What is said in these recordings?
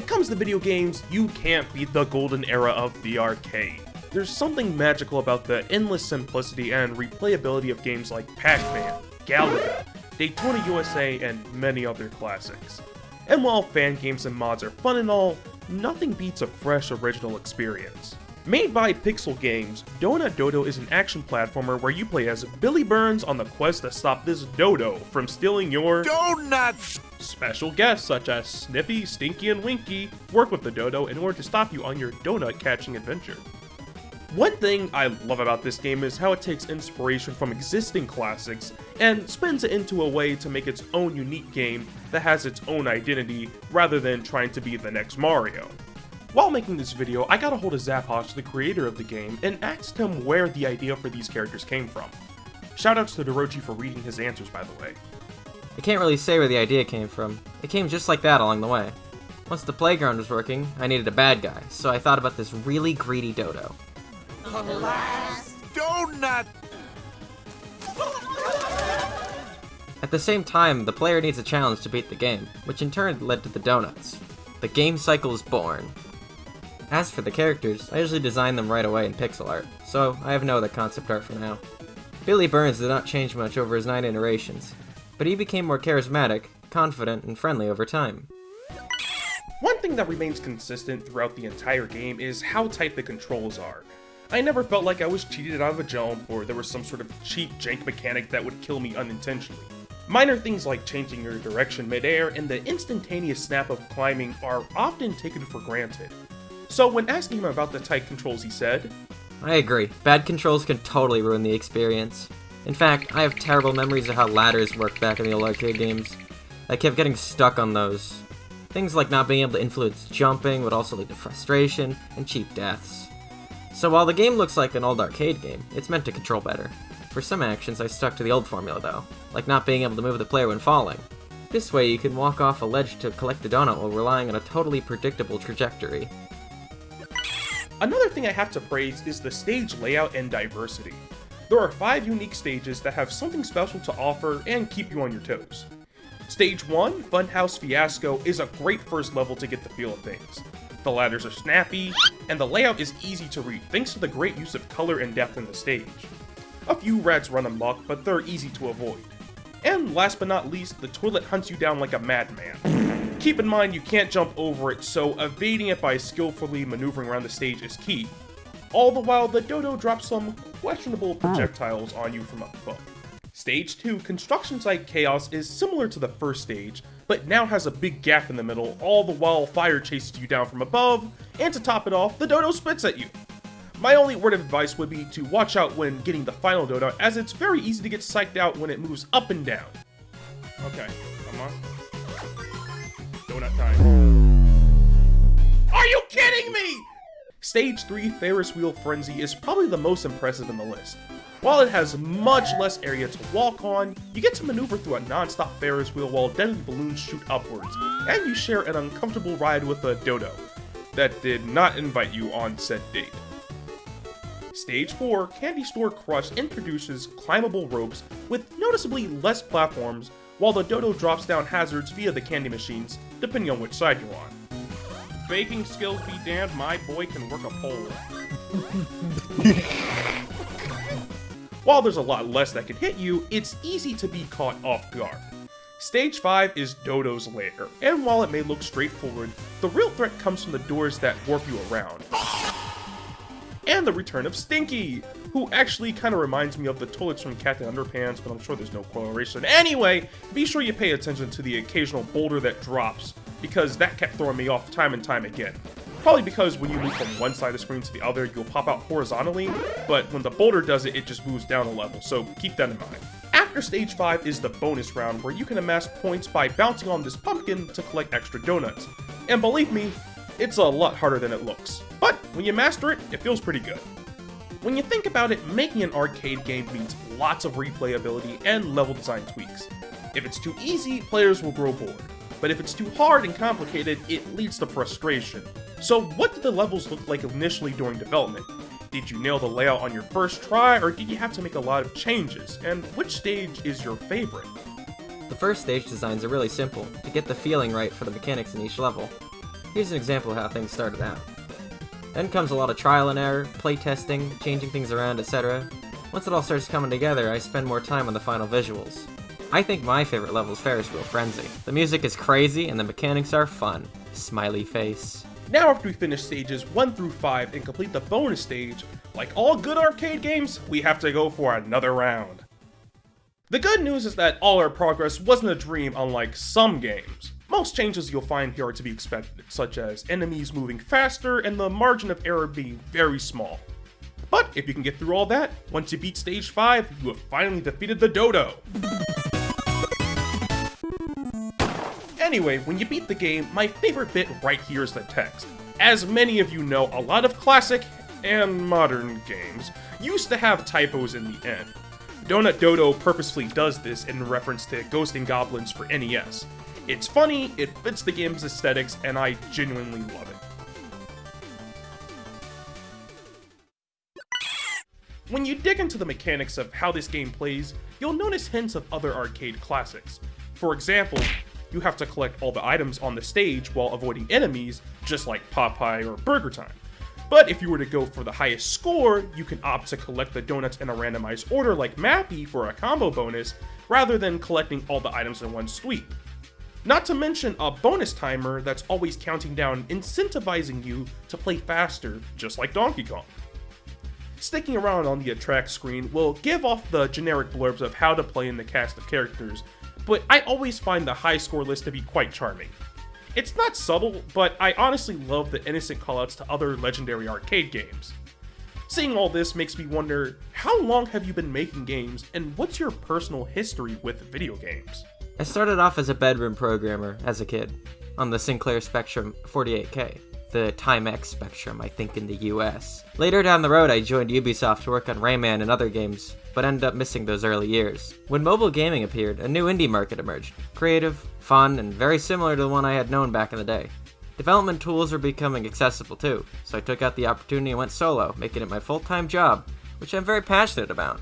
comes to video games, you can't beat the golden era of the arcade. There's something magical about the endless simplicity and replayability of games like Pac-Man, Galaga, Daytona USA, and many other classics. And while fan games and mods are fun and all, nothing beats a fresh original experience. Made by Pixel Games, Donut Dodo is an action platformer where you play as Billy Burns on the quest to stop this dodo from stealing your Donuts! Special guests such as Sniffy, Stinky, and Winky work with the dodo in order to stop you on your donut catching adventure. One thing I love about this game is how it takes inspiration from existing classics and spins it into a way to make its own unique game that has its own identity rather than trying to be the next Mario. While making this video, I got a hold of Zaposh, the creator of the game, and asked him where the idea for these characters came from. Shoutouts to Dorochi for reading his answers, by the way. I can't really say where the idea came from. It came just like that along the way. Once the playground was working, I needed a bad guy, so I thought about this really greedy dodo. The last Donut! At the same time, the player needs a challenge to beat the game, which in turn led to the donuts. The game cycle is born. As for the characters, I usually design them right away in pixel art, so I have no other concept art for now. Billy Burns did not change much over his nine iterations, but he became more charismatic, confident, and friendly over time. One thing that remains consistent throughout the entire game is how tight the controls are. I never felt like I was cheated out of a jump or there was some sort of cheap jank mechanic that would kill me unintentionally. Minor things like changing your direction midair and the instantaneous snap of climbing are often taken for granted. So when asking him about the tight controls he said, I agree, bad controls can totally ruin the experience. In fact, I have terrible memories of how ladders worked back in the old arcade games. I kept getting stuck on those. Things like not being able to influence jumping would also lead to frustration and cheap deaths. So while the game looks like an old arcade game, it's meant to control better. For some actions, I stuck to the old formula though, like not being able to move the player when falling. This way you can walk off a ledge to collect the donut while relying on a totally predictable trajectory. Another thing I have to praise is the stage layout and diversity. There are five unique stages that have something special to offer and keep you on your toes. Stage 1, Funhouse Fiasco, is a great first level to get the feel of things. The ladders are snappy, and the layout is easy to read thanks to the great use of color and depth in the stage. A few rats run amok, but they're easy to avoid. And last but not least, the toilet hunts you down like a madman. Keep in mind you can't jump over it, so evading it by skillfully maneuvering around the stage is key. All the while, the dodo drops some questionable projectiles on you from up above. Stage 2, Construction Site Chaos, is similar to the first stage, but now has a big gap in the middle, all the while fire chases you down from above, and to top it off, the dodo spits at you. My only word of advice would be to watch out when getting the final dodo, as it's very easy to get psyched out when it moves up and down. Okay, come on. Donut time. Are you kidding me? Stage 3 Ferris Wheel Frenzy is probably the most impressive in the list. While it has much less area to walk on, you get to maneuver through a non-stop Ferris wheel while deadly balloons shoot upwards, and you share an uncomfortable ride with a dodo that did not invite you on said date. Stage 4, Candy Store Crush introduces climbable ropes with noticeably less platforms, while the dodo drops down hazards via the candy machines, depending on which side you're on. Baking skills be damned, my boy can work a pole. While there's a lot less that can hit you, it's easy to be caught off guard. Stage 5 is Dodo's Lair, and while it may look straightforward, the real threat comes from the doors that warp you around. And the return of Stinky, who actually kind of reminds me of the toilets from Captain Underpants, but I'm sure there's no correlation. Anyway, be sure you pay attention to the occasional boulder that drops, because that kept throwing me off time and time again. Probably because when you move from one side of the screen to the other, you'll pop out horizontally, but when the boulder does it, it just moves down a level, so keep that in mind. After stage 5 is the bonus round, where you can amass points by bouncing on this pumpkin to collect extra donuts. And believe me, it's a lot harder than it looks. But when you master it, it feels pretty good. When you think about it, making an arcade game means lots of replayability and level design tweaks. If it's too easy, players will grow bored. But if it's too hard and complicated, it leads to frustration. So what did the levels look like initially during development? Did you nail the layout on your first try, or did you have to make a lot of changes? And which stage is your favorite? The first stage designs are really simple, to get the feeling right for the mechanics in each level. Here's an example of how things started out. Then comes a lot of trial and error, playtesting, changing things around, etc. Once it all starts coming together, I spend more time on the final visuals. I think my favorite level is Ferris Wheel Frenzy. The music is crazy and the mechanics are fun. Smiley face. Now after we finish stages 1 through 5 and complete the bonus stage, like all good arcade games, we have to go for another round. The good news is that all our progress wasn't a dream unlike some games. Most changes you'll find here are to be expected, such as enemies moving faster and the margin of error being very small. But if you can get through all that, once you beat stage 5, you have finally defeated the Dodo! Anyway, when you beat the game, my favorite bit right here is the text. As many of you know, a lot of classic and modern games used to have typos in the end. Donut Dodo purposefully does this in reference to Ghost and Goblins for NES. It's funny, it fits the game's aesthetics, and I genuinely love it. When you dig into the mechanics of how this game plays, you'll notice hints of other arcade classics. For example, you have to collect all the items on the stage while avoiding enemies, just like Popeye or Burger Time. But if you were to go for the highest score, you can opt to collect the donuts in a randomized order like Mappy for a combo bonus, rather than collecting all the items in one sweep. Not to mention a bonus timer that's always counting down, incentivizing you to play faster, just like Donkey Kong. Sticking around on the attract screen will give off the generic blurbs of how to play in the cast of characters, but I always find the high score list to be quite charming. It's not subtle, but I honestly love the innocent callouts to other legendary arcade games. Seeing all this makes me wonder, how long have you been making games, and what's your personal history with video games? I started off as a bedroom programmer as a kid, on the Sinclair Spectrum 48K, the Timex Spectrum, I think, in the US. Later down the road, I joined Ubisoft to work on Rayman and other games, but ended up missing those early years. When mobile gaming appeared, a new indie market emerged. Creative, fun, and very similar to the one I had known back in the day. Development tools were becoming accessible too, so I took out the opportunity and went solo, making it my full-time job, which I'm very passionate about.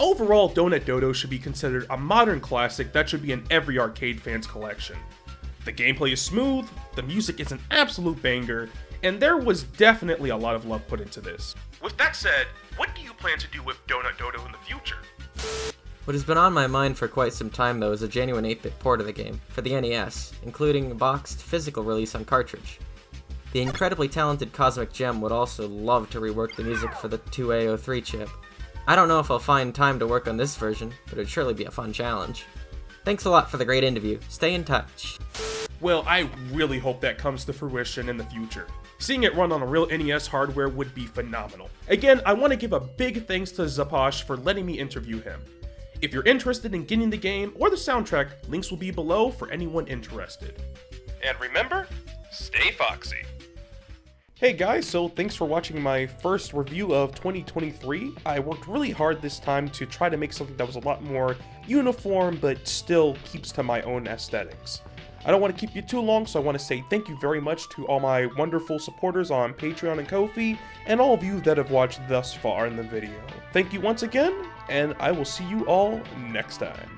Overall, Donut Dodo should be considered a modern classic that should be in every arcade fan's collection. The gameplay is smooth, the music is an absolute banger, and there was definitely a lot of love put into this. With that said, what do you plan to do with Donut Dodo in the future? What has been on my mind for quite some time though is a genuine 8-bit port of the game, for the NES, including a boxed physical release on cartridge. The incredibly talented Cosmic Gem would also love to rework the music for the 2A03 chip. I don't know if I'll find time to work on this version, but it'd surely be a fun challenge. Thanks a lot for the great interview. Stay in touch. Well, I really hope that comes to fruition in the future. Seeing it run on a real NES hardware would be phenomenal. Again, I want to give a big thanks to Zaposh for letting me interview him. If you're interested in getting the game or the soundtrack, links will be below for anyone interested. And remember, stay foxy. Hey guys, so thanks for watching my first review of 2023. I worked really hard this time to try to make something that was a lot more uniform, but still keeps to my own aesthetics. I don't want to keep you too long, so I want to say thank you very much to all my wonderful supporters on Patreon and Ko-fi, and all of you that have watched thus far in the video. Thank you once again, and I will see you all next time.